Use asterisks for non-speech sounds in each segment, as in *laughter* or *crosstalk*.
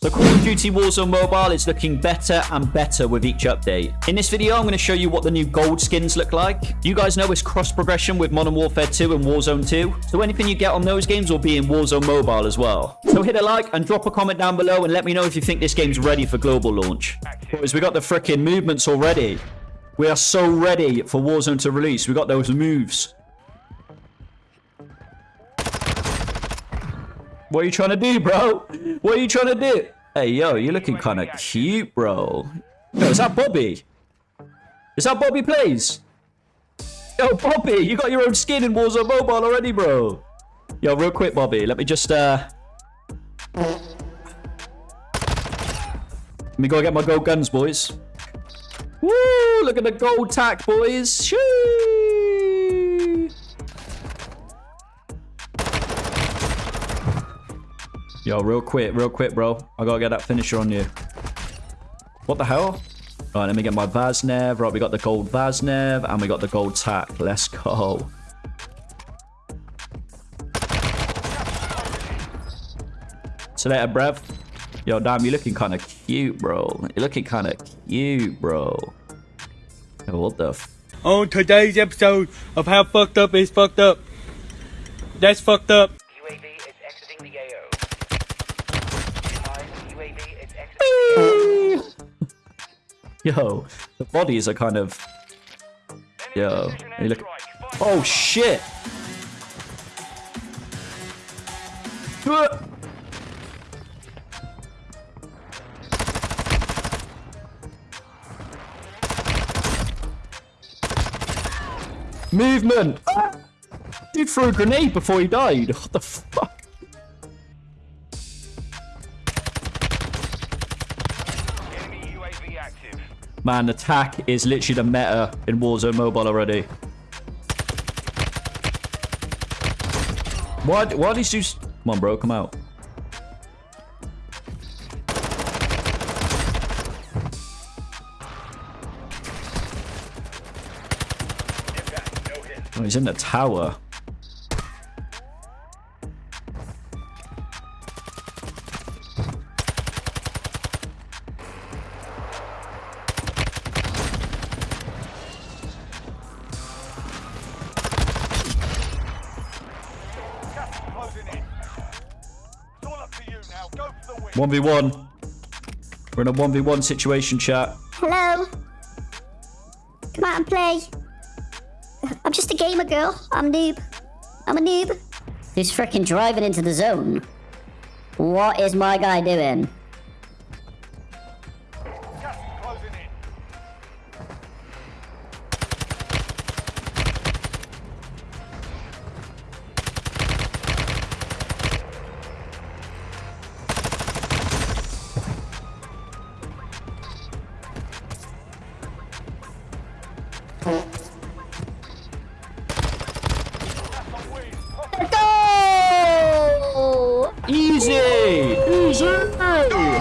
So Call of Duty Warzone Mobile is looking better and better with each update. In this video, I'm going to show you what the new gold skins look like. You guys know it's cross progression with Modern Warfare 2 and Warzone 2. So anything you get on those games will be in Warzone Mobile as well. So hit a like and drop a comment down below and let me know if you think this game's ready for global launch. Because we got the freaking movements already. We are so ready for Warzone to release. We got those moves. What are you trying to do, bro? What are you trying to do? Hey, yo, you're looking kind of cute, bro. Yo, is that Bobby? Is that Bobby Plays? Yo, Bobby, you got your own skin in Warzone Mobile already, bro. Yo, real quick, Bobby. Let me just, uh... Let me go get my gold guns, boys. Woo! Look at the gold tack, boys. Shoo! Yo, real quick, real quick, bro. I gotta get that finisher on you. What the hell? Right, let me get my Vaznev. Right, we got the gold Vaznev and we got the gold tack. Let's go. So later, brev. Yo, damn, you're looking kind of cute, bro. You're looking kind of cute, bro. Yo, what the On today's episode of How Fucked Up is Fucked Up. That's fucked up. Yo, the bodies are kind of... Yo, you look... Oh, shit! Movement! Ah! Dude threw a grenade before he died. What the fuck? Man, attack is literally the meta in Warzone Mobile already. Why, why these two... Come on, bro. Come out. Oh, he's in the tower. 1v1. We're in a 1v1 situation, chat. Hello. Come out and play. I'm just a gamer girl. I'm noob. I'm a noob. Who's freaking driving into the zone? What is my guy doing?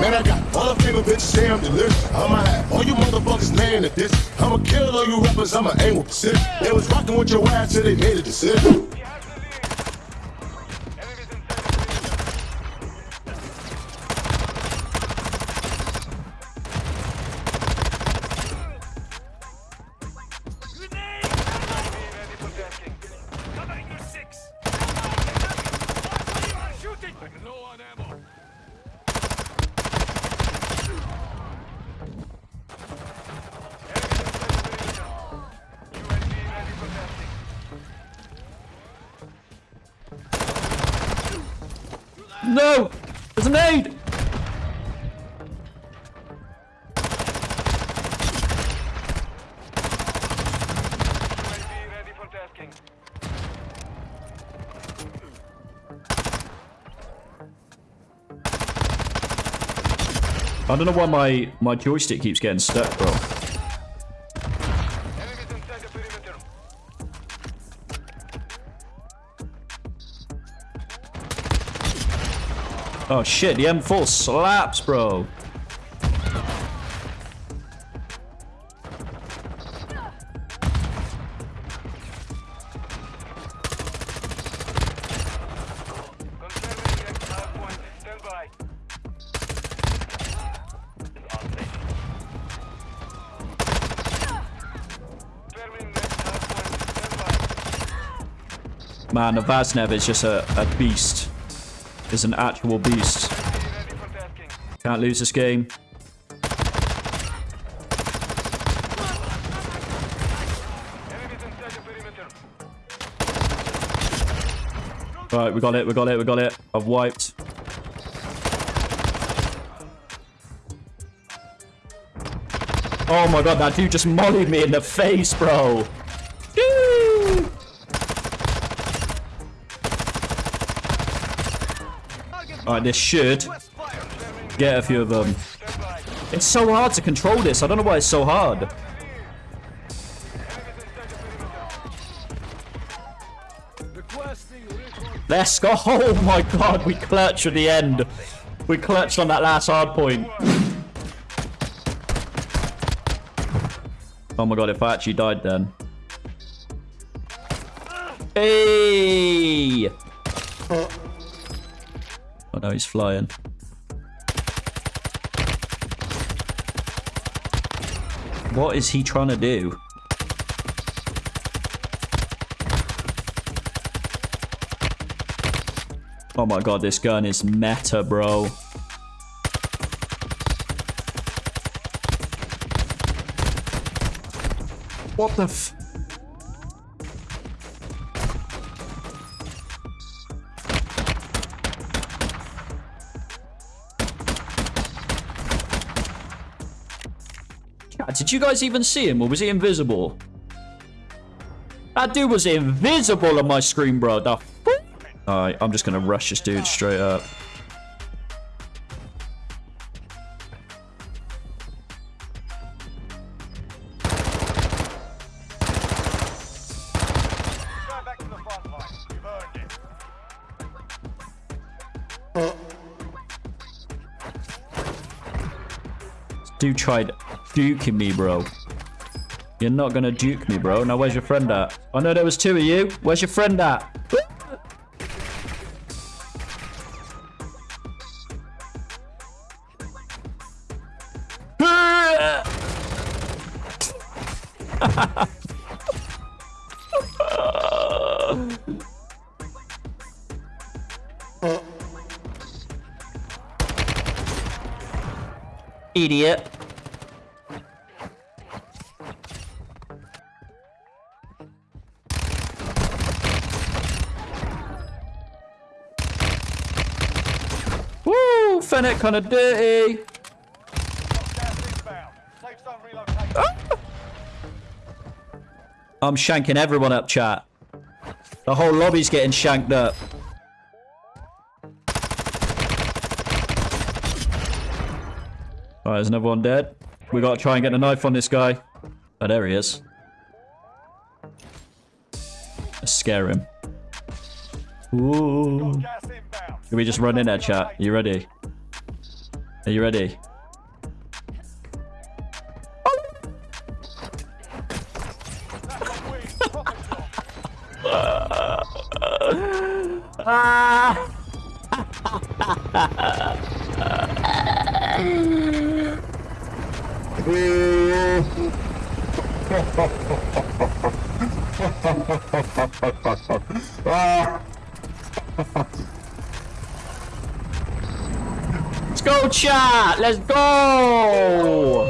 Man, I got all the favorite bitches say I'm delicious. I'ma have all you motherfuckers laying at this. I'ma kill all you rappers, I'ma aim with precision. They was rocking with your ass till they made a decision. No! There's an aid! I don't know why my, my joystick keeps getting stuck, bro. Oh shit, the M4 slaps, bro. Man, the Vaznev is just a, a beast. Is an actual beast. Can't lose this game. Right, we got it, we got it, we got it. I've wiped. Oh my god, that dude just mollied me in the face, bro. Alright, this should get a few of them. It's so hard to control this. I don't know why it's so hard. Let's go. *laughs* Oh my god, we clutched at the end. We clutched on that last hard point. Oh my god, if I actually died then. Hey! No, he's flying. What is he trying to do? Oh my god, this gun is meta, bro. What the f... Did you guys even see him, or was he invisible? That dude was invisible on my screen, bro. The Alright, I'm just gonna rush this dude straight up. Dude tried duking me, bro. You're not gonna duke me, bro. Now, where's your friend at? Oh, I know there was two of you. Where's your friend at? Idiot. Kind of dirty. I'm shanking everyone up, chat. The whole lobby's getting shanked up. Alright, there's another one dead. We gotta try and get a knife on this guy. Oh, there he is. Let's scare him. Ooh. Can we just run in there, chat? You ready? Are you ready? ah! *laughs* Let's go, chat! Let's go!